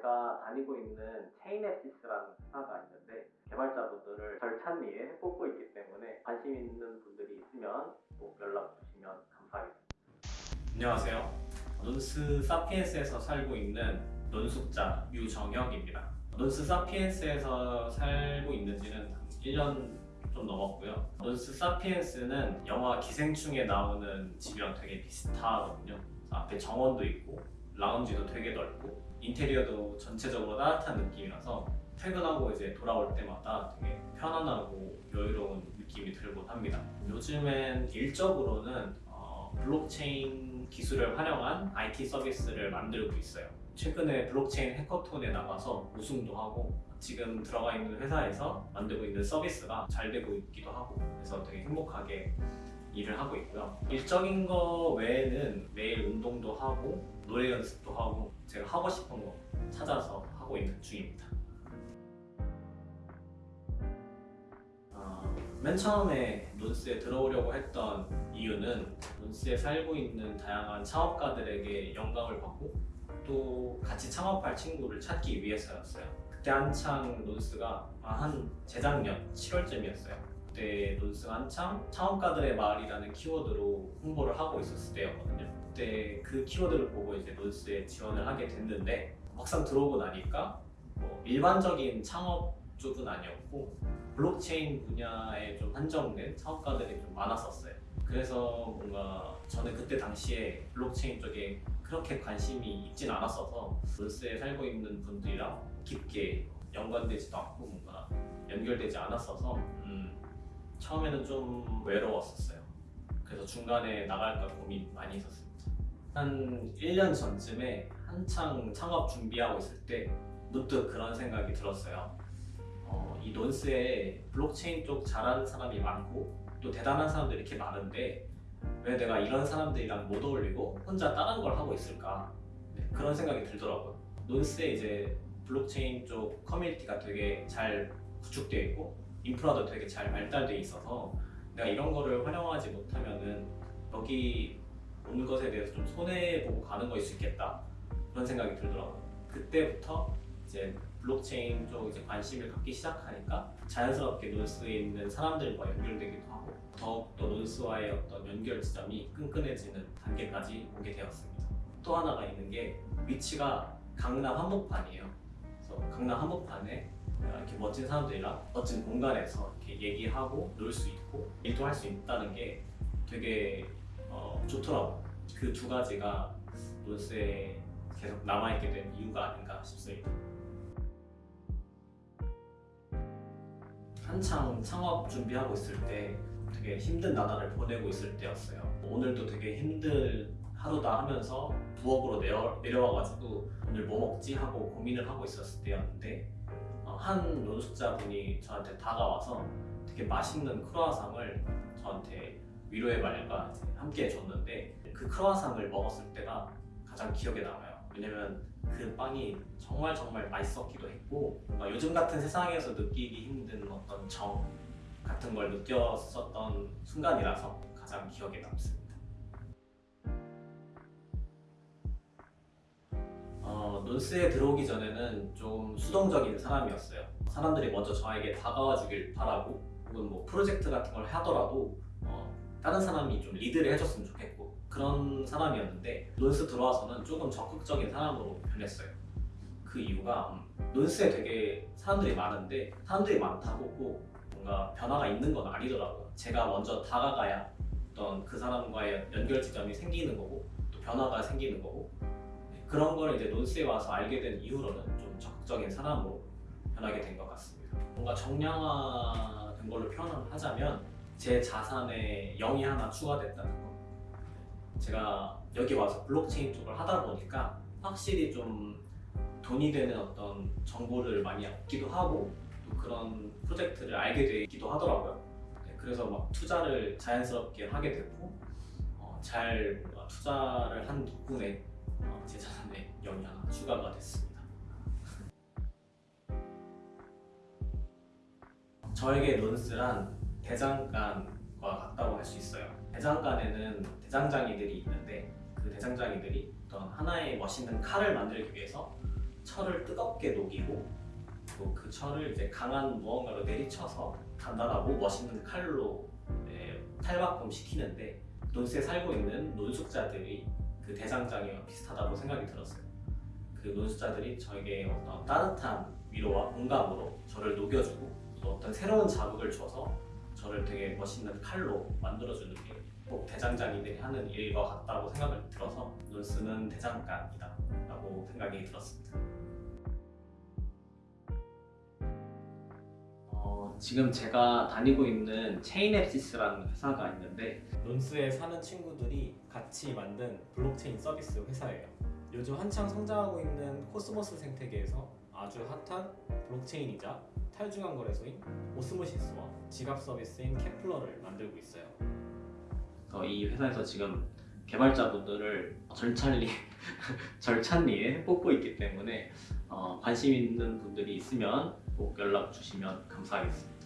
제가 다니고 있는 체인앱시스라는 회사가 있는데 개발자분들을 절찬리에 뽑고 있기 때문에 관심 있는 분들이 있으면 꼭 연락 주시면 감사하겠습니다. 안녕하세요. 논스 사피엔스에서 살고 있는 논숙자 유정혁입니다. 논스 사피엔스에서 살고 있는 지는 1년 좀 넘었고요. 논스 사피엔스는 영화 기생충에 나오는 집이랑 되게 비슷하거든요. 앞에 정원도 있고 라운지도 되게 넓고 인테리어도 전체적으로 따뜻한 느낌이라서 퇴근하고 이제 돌아올 때마다 되게 편안하고 여유로운 느낌이 들곤 합니다. 요즘엔 일적으로는 어, 블록체인 기술을 활용한 IT 서비스를 만들고 있어요. 최근에 블록체인 해커톤에 나가서 우승도 하고 지금 들어가 있는 회사에서 만들고 있는 서비스가 잘 되고 있기도 하고 그래서 되게 행복하게 일을 하고 있고요. 일적인 거 외에는 매일 운동도 하고 노래 연습도 하고 제가 하고 싶은 거 찾아서 하고 있는 중입니다. 어, 맨 처음에 논스에 들어오려고 했던 이유는 논스에 살고 있는 다양한 창업가들에게 영감을 받고 또 같이 창업할 친구를 찾기 위해서였어요. 그때 한창 논스가 한 재작년 7월쯤이었어요. 그때 논스가 한창 창업가들의 마을이라는 키워드로 홍보를 하고 있었을 때였거든요. 그때 그 키워드를 보고 이제 논스에 지원을 하게 됐는데 막상 들어오고 나니까 뭐 일반적인 창업 쪽은 아니었고 블록체인 분야에 좀 한정된 창업가들이 좀 많았었어요. 그래서 뭔가 저는 그때 당시에 블록체인 쪽에 그렇게 관심이 있진 않았어서 논스에 살고 있는 분들이랑 깊게 연관되지도 않고 뭔가 연결되지 않았어서 음, 처음에는 좀 외로웠었어요. 그래서 중간에 나갈까 고민 많이 했었습니다. 한 1년 전쯤에 한창 창업 준비하고 있을 때 문득 그런 생각이 들었어요. 어, 이 논스에 블록체인 쪽 잘하는 사람이 많고 또 대단한 사람들이 이렇게 많은데 왜 내가 이런 사람들이랑 못 어울리고 혼자 다른 걸 하고 있을까 네, 그런 생각이 들더라고요. 논스에 이제 블록체인 쪽 커뮤니티가 되게 잘 구축되어 있고 인프라도 되게 잘 발달되어 있어서 내가 이런 거를 활용하지 못하면은 여기 오는 것에 대해서 좀 손해보고 가는 거일 수 있겠다 그런 생각이 들더라고요. 그때부터 이제 블록체인 쪽 이제 관심을 갖기 시작하니까 자연스럽게 논스에 있는 사람들과 연결되기도 하고 더욱더 논스와의 어떤 연결 지점이 끈끈해지는 단계까지 오게 되었습니다. 또 하나가 있는 게 위치가 강남 한복판이에요. 그래서 강남 한복판에 이렇게 멋진 사람들이랑 멋진 공간에서 이렇게 얘기하고 놀 수 있고 일도 할 수 있다는 게 되게 어, 좋더라고요. 그두 가지가 논스에 계속 남아있게 된 이유가 아닌가 싶습니다. 한창 창업 준비하고 있을 때 되게 힘든 나날을 보내고 있을 때였어요. 오늘도 되게 힘들 하루다 하면서 부엌으로 내려, 내려와가지고 오늘 뭐 먹지 하고 고민을 하고 있었을 때였는데 어, 한 노숙자분이 저한테 다가와서 되게 맛있는 크로아상을 저한테 위로의 말과 함께 해줬는데 그 크로아상을 먹었을 때가 가장 기억에 남아요. 왜냐면 그 빵이 정말 정말 맛있었기도 했고 요즘 같은 세상에서 느끼기 힘든 어떤 정 같은 걸 느꼈었던 순간이라서 가장 기억에 남습니다. 논스에 들어오기 전에는 좀 수동적인 사람이었어요. 사람들이 먼저 저에게 다가와 주길 바라고 혹은 뭐 프로젝트 같은 걸 하더라도 어, 다른 사람이 좀 리드를 해줬으면 좋겠고 그런 사람이었는데 논스 들어와서는 조금 적극적인 사람으로 변했어요. 그 이유가 음, 논스에 되게 사람들이 많은데 사람들이 많다고 꼭 뭔가 변화가 있는 건 아니더라고요. 제가 먼저 다가가야 어떤 그 사람과의 연결 지점이 생기는 거고 또 변화가 생기는 거고 네, 그런 걸 이제 논스에 와서 알게 된 이후로는 좀 적극적인 사람으로 변하게 된 것 같습니다. 뭔가 정량화된 걸로 표현을 하자면 제 자산에 0이 하나 추가됐다는 거. 제가 여기 와서 블록체인 쪽을 하다 보니까 확실히 좀 돈이 되는 어떤 정보를 많이 얻기도 하고 또 그런 프로젝트를 알게 되기도 하더라고요. 네, 그래서 막 투자를 자연스럽게 하게 됐고 어, 잘 뭔가 투자를 한 덕분에 어, 제 자산에 0이 하나 추가가 됐습니다. 저에게 논스란 대장간과 같다고 할 수 있어요. 대장간에는 대장장이들이 있는데 그 대장장이들이 어떤 하나의 멋있는 칼을 만들기 위해서 철을 뜨겁게 녹이고 또 그 철을 이제 강한 무언가로 내리쳐서 단단하고 멋있는 칼로 예, 탈바꿈 시키는데 논스에 살고 있는 논숙자들이 그 대장장이와 비슷하다고 생각이 들었어요. 그 논숙자들이 저에게 어떤 따뜻한 위로와 공감으로 저를 녹여주고 또 어떤 새로운 자극을 줘서 저를 되게 멋있는 칼로 만들어주는 게 꼭 대장장이들이 하는 일과 같다고 생각을 들어서 논스는 대장간이다 라고 생각이 들었습니다. 어, 지금 제가 다니고 있는 체인앱시스라는 회사가 있는데 논스에 사는 친구들이 같이 만든 블록체인 서비스 회사예요. 요즘 한창 성장하고 있는 코스모스 생태계에서 아주 핫한 블록체인이자 탈중앙 거래소인 오스모시스와 지갑 서비스인 케플러를 만들고 있어요. 어, 이 회사에서 지금 개발자분들을 절찬리 절찬리에 뽑고 있기 때문에 어, 관심 있는 분들이 있으면 꼭 연락 주시면 감사하겠습니다.